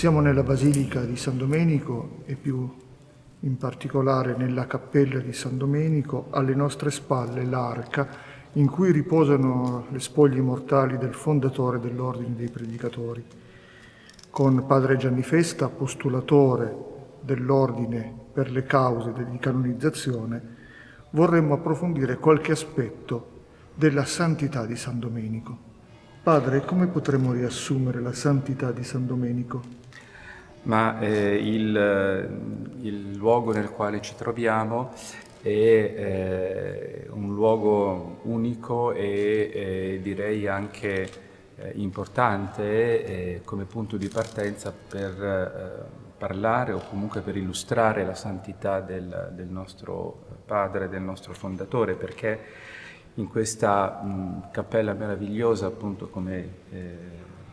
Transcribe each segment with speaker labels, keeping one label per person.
Speaker 1: Siamo nella Basilica di San Domenico e più in particolare nella cappella di San Domenico, alle nostre spalle l'arca in cui riposano le spoglie mortali del fondatore dell'Ordine dei Predicatori. Con padre Gianni Festa, postulatore dell'Ordine per le cause di canonizzazione, vorremmo approfondire qualche aspetto della santità di San Domenico. Padre, come potremmo riassumere la santità di San Domenico?
Speaker 2: ma eh, il, il, luogo nel quale ci troviamo è eh, un luogo unico e eh, direi anche eh, importante eh, come punto di partenza per eh, parlare o comunque per illustrare la santità del, del nostro padre, del nostro fondatore, perché in questa mh, cappella meravigliosa, appunto come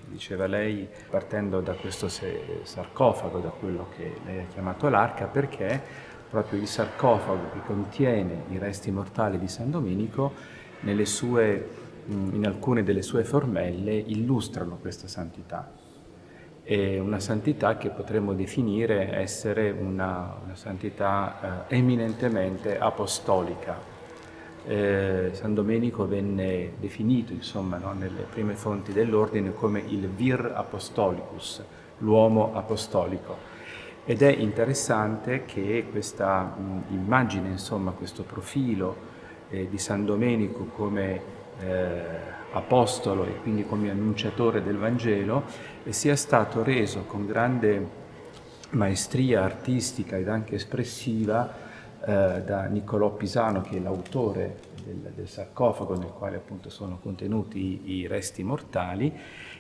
Speaker 2: diceva lei, partendo da questo sarcofago, da quello che lei ha chiamato l'arca, perché proprio il sarcofago che contiene i resti mortali di San Domenico, sue, in alcune delle sue formelle, illustrano questa santità. È una santità che potremmo definire essere una, una santità eh, eminentemente apostolica, eh, San Domenico venne definito insomma, no, nelle prime fonti dell'ordine come il vir apostolicus, l'uomo apostolico. Ed è interessante che questa mh, immagine, insomma, questo profilo eh, di San Domenico come eh, apostolo e quindi come annunciatore del Vangelo eh, sia stato reso con grande maestria artistica ed anche espressiva eh, da Niccolò Pisano, che è l'autore del, del, sarcofago nel quale appunto sono contenuti i, i resti mortali,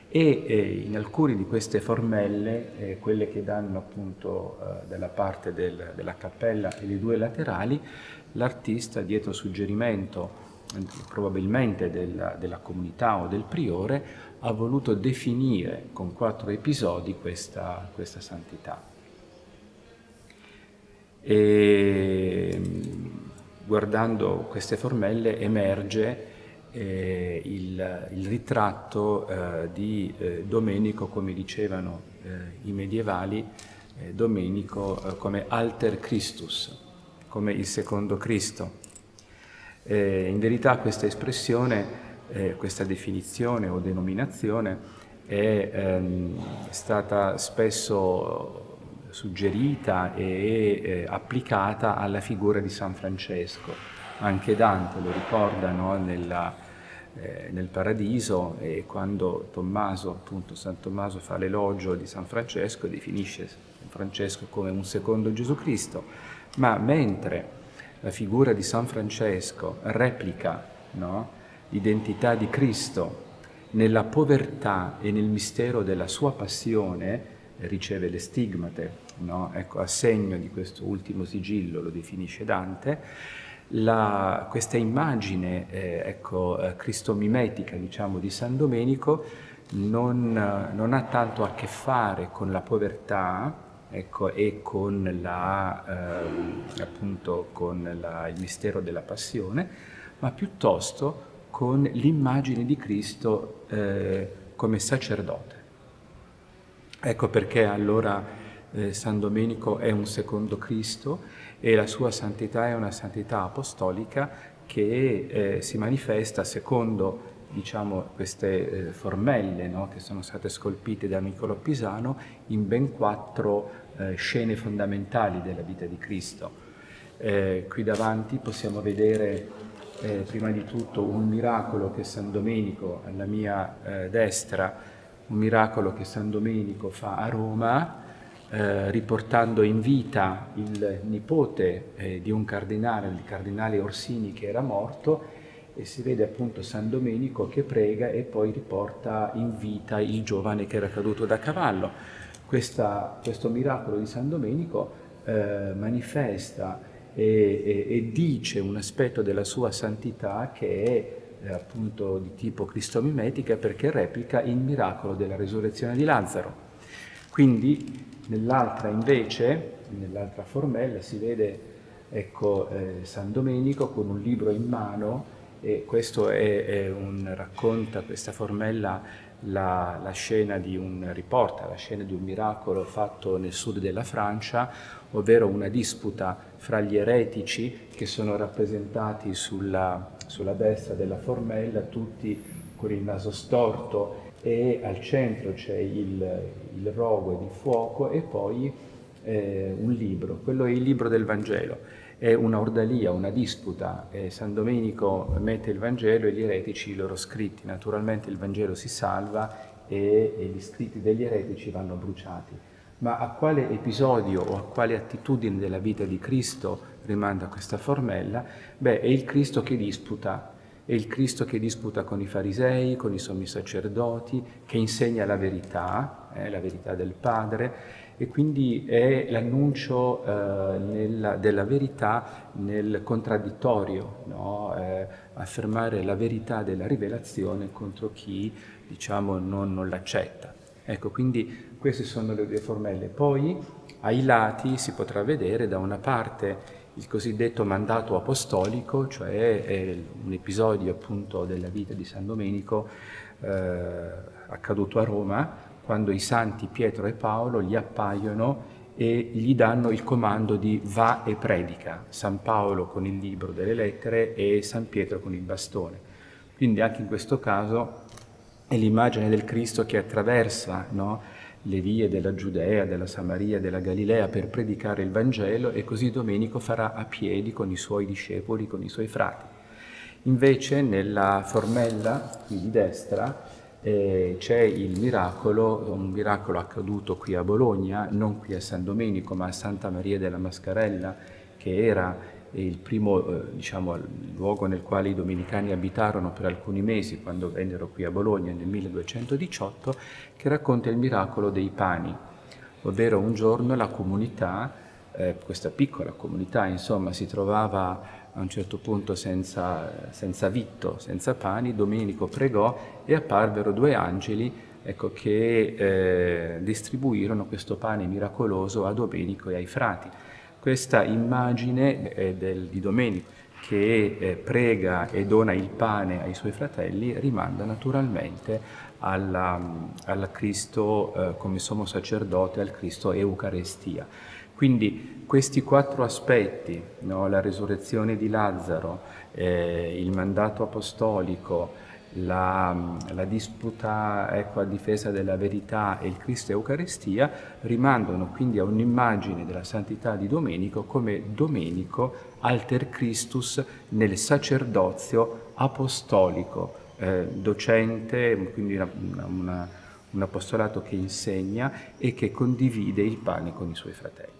Speaker 2: e eh, in alcune di queste formelle, eh, quelle che danno appunto eh, dalla parte del, della cappella e le due laterali, l'artista dietro suggerimento probabilmente della, della, comunità o del priore ha voluto definire con quattro episodi questa, questa santità. E guardando queste formelle emerge eh, il, il, ritratto eh, di eh, Domenico, come dicevano eh, i medievali, eh, Domenico eh, come alter Christus, come il secondo Cristo. in verità questa espressione, questa definizione o denominazione è ehm, stata spesso suggerita e eh, applicata alla figura di San Francesco. Anche Dante lo ricorda no, nella, eh, nel Paradiso e quando Tommaso, appunto San Tommaso fa l'elogio di San Francesco definisce San Francesco come un secondo Gesù Cristo, ma mentre la figura di San Francesco replica no, l'identità di Cristo nella povertà e nel mistero della sua passione, riceve le stigmate, no? ecco, a segno di questo ultimo sigillo, lo definisce Dante, la, questa immagine eh, ecco, eh, cristomimetica diciamo, di San Domenico non, non, ha tanto a che fare con la povertà ecco, e con, la, eh, appunto, con la, il mistero della passione, ma piuttosto con l'immagine di Cristo eh, come sacerdote. Ecco perché allora eh, San Domenico è un secondo Cristo e la sua santità è una santità apostolica che eh, si manifesta secondo diciamo, queste eh, formelle no, che sono state scolpite da Niccolò Pisano in ben quattro eh, scene fondamentali della vita di Cristo. Eh, qui davanti possiamo vedere eh, prima di tutto un miracolo che San Domenico alla mia destra un miracolo che San Domenico fa a Roma, eh, riportando in vita il nipote eh, di un cardinale, il cardinale Orsini che era morto, e si vede appunto San Domenico che prega e poi riporta in vita il giovane che era caduto da cavallo. Questa, questo miracolo di San Domenico eh, manifesta e, e, e dice un aspetto della sua santità che è eh, appunto di tipo cristomimetica perché replica il miracolo della resurrezione di Lazzaro. Quindi nell'altra invece, nell'altra formella, si vede ecco, eh, San Domenico con un libro in mano e questo è, è un, racconta, questa formella la, la, scena di un riporta la scena di un miracolo fatto nel sud della Francia, ovvero una disputa fra gli eretici che sono rappresentati sulla, sulla destra della formella, tutti con il naso storto e al centro c'è il, il rogo di fuoco e poi eh, un libro, quello è il libro del Vangelo. È una ordalia, una disputa. Eh, San Domenico mette il Vangelo e gli eretici i loro scritti. Naturalmente il Vangelo si salva e, e gli scritti degli eretici vanno bruciati. Ma a quale episodio o a quale attitudine della vita di Cristo rimanda questa formella? Beh, è il Cristo che disputa è il Cristo che disputa con i farisei, con i sommi sacerdoti, che insegna la verità, eh, la verità del Padre, e quindi è l'annuncio eh, della verità nel contraddittorio, no? eh, affermare la verità della rivelazione contro chi diciamo, non, non l'accetta. Ecco, quindi queste sono le due formelle. Poi ai lati si potrà vedere da una parte il cosiddetto mandato apostolico, cioè un episodio appunto della vita di San Domenico eh, accaduto a Roma, quando i santi Pietro e Paolo gli appaiono e gli danno il comando di va e predica, San Paolo con il libro delle lettere e San Pietro con il bastone. Quindi anche in questo caso è l'immagine del Cristo che attraversa no, le vie della Giudea, della Samaria, della Galilea per predicare il Vangelo e così Domenico farà a piedi con i suoi discepoli, con i suoi frati. Invece nella formella qui di destra eh, c'è il miracolo, un miracolo accaduto qui a Bologna, non qui a San Domenico ma a Santa Maria della Mascarella che era il primo eh, diciamo, luogo nel quale i domenicani abitarono per alcuni mesi quando vennero qui a Bologna nel 1218, che racconta il miracolo dei pani, ovvero un giorno la comunità, eh, questa piccola comunità insomma, si trovava a un certo punto senza, senza vitto, senza pani, Domenico pregò e apparvero due angeli ecco, che eh, distribuirono questo pane miracoloso a Domenico e ai frati. Questa immagine eh, del, di Domenico che eh, prega e dona il pane ai suoi fratelli rimanda naturalmente alla, al Cristo eh, come sommo sacerdote, al Cristo Eucarestia. Quindi questi quattro aspetti, no, la risurrezione di Lazzaro, eh, il mandato apostolico, la, la disputa ecco, a difesa della verità e il Cristo Eucaristia rimandano quindi a un'immagine della santità di Domenico come Domenico alter Christus nel sacerdozio apostolico, eh, docente, quindi una, una, un apostolato che insegna e che condivide il pane con i suoi fratelli.